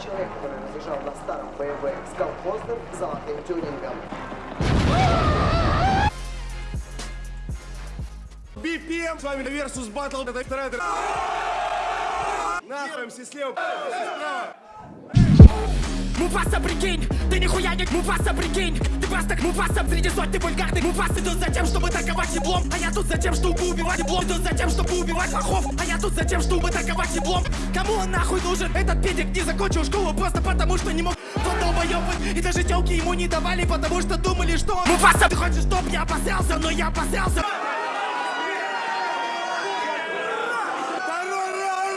Человек, который разъезжал на старом BMW с колхозным золотым тюнингом. BPM, с вами Versus Battle, это трейдер. Нахуй, все слева. Муфаса, прикинь, ты нихуя не Муфаса, прикинь Ты просто Муфаса среди сотни вульгарных Муфасы тут за тем, чтобы таковать еблом! А я тут за тем, чтобы убивать еблом Тут за тем, чтобы убивать лохов! А я тут за тем, чтобы таковать еблом! Кому он нахуй нужен? Этот педик? Не закончил школу Просто потому, что не мог Тот долбоёб И даже телки ему не давали Потому что думали, что он Муфаса, ты хочешь, чтоб я опасался Но я опасался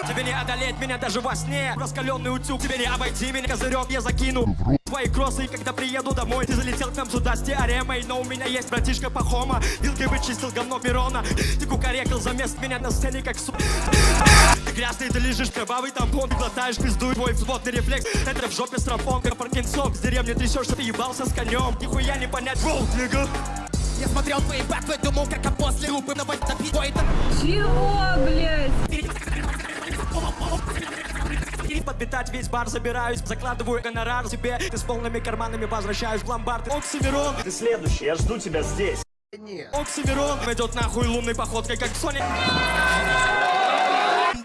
Тебе не одолеть меня даже во сне. Раскаленный утюг, тебе не обойти меня. Козырек я закину Твои кроссы, когда приеду домой Ты залетел к нам сюда с теоремой. Но у меня есть братишка Пахома. Вилкой вычистил говно Мирона Ты кукарекал за мест меня на сцене как су... Ты грязный, ты лежишь кровавый тампон. Ты глотаешь пизду, твой взводный рефлекс. Это в жопе стропон, как Паркинсон. С деревни трясешься, ты ебался с конем. Нихуя не понять, воу, нигга я смотрел твои бэтвы, думал, как а после рупы на напить твой Чего, блядь? Подметать весь бар забираюсь Закладываю гонорар себе. Ты с полными карманами возвращаюсь в ломбард. Оксимирон Ты следующий, я жду тебя здесь. Оксимирон Идет нахуй лунной походкой, как Соник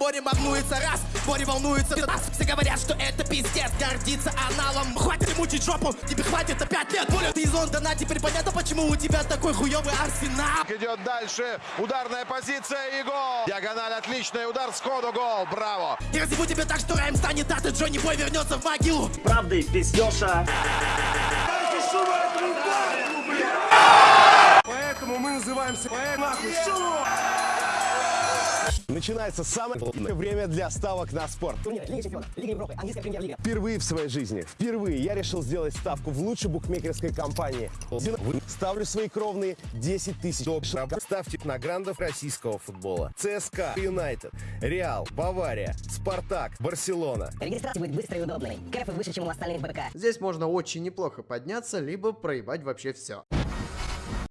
Бори волнуется раз, Бори волнуется раз Все говорят, что это пиздец, гордится аналом Хватит мучить жопу, тебе хватит на пять лет Боля, ты из Лондона, теперь понятно, почему у тебя такой хуёвый арсенал Идет дальше. Ударная позиция и гол. Диагональ отличный удар сходу гол. Браво. Я разъебу тебе так, что Райм станет а ты Джонни Бой вернется в могилу Правда и пиздеша. Поэтому мы называемся поэт нахуй. Начинается самое время для ставок на спорт. Впервые в своей жизни, впервые я решил сделать ставку в лучшей букмекерской компании. Ставлю свои кровные 10 тысяч. Ставьте на грандов российского футбола. ЦСКА, Юнайтед, Реал, Бавария, Спартак, Барселона. Регистрация будет быстрой и удобной. Кэфы выше, чем у остальных БК. Здесь можно очень неплохо подняться, либо проебать вообще все.